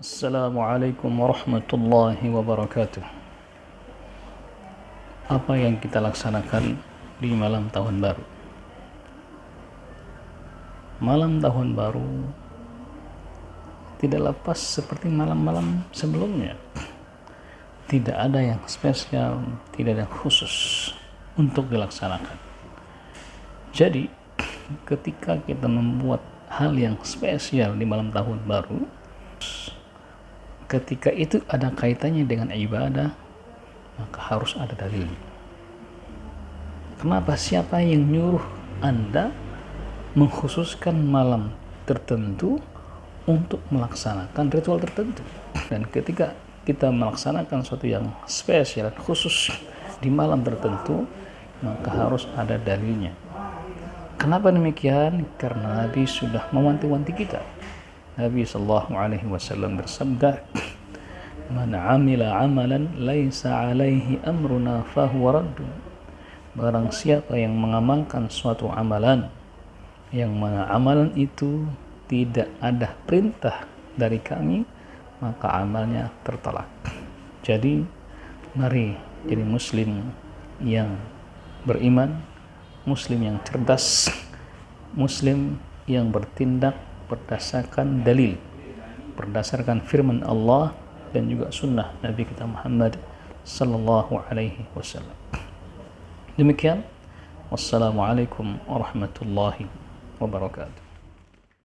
Assalamualaikum warahmatullahi wabarakatuh. Apa yang kita laksanakan di malam tahun baru? Malam tahun baru tidak lepas seperti malam-malam sebelumnya. Tidak ada yang spesial, tidak ada yang khusus untuk dilaksanakan. Jadi, ketika kita membuat hal yang spesial di malam tahun baru, ketika itu ada kaitannya dengan ibadah maka harus ada dalil. Kenapa? Siapa yang nyuruh anda mengkhususkan malam tertentu untuk melaksanakan ritual tertentu? Dan ketika kita melaksanakan sesuatu yang spesial khusus di malam tertentu maka harus ada dalilnya. Kenapa demikian? Karena Nabi sudah mewanti-wanti kita Nabi sallallahu alaihi wasallam bersabda Man amila amalan laisa alaihi amruna fahuwa raddu Barang siapa yang mengamalkan suatu amalan yang mana amalan itu tidak ada perintah dari kami maka amalnya tertolak. Jadi mari jadi muslim yang beriman, muslim yang cerdas, muslim yang bertindak berdasarkan dalil berdasarkan firman Allah dan juga sunnah Nabi kita Muhammad sallallahu alaihi wasallam. Demikian wassalamualaikum warahmatullahi wabarakatuh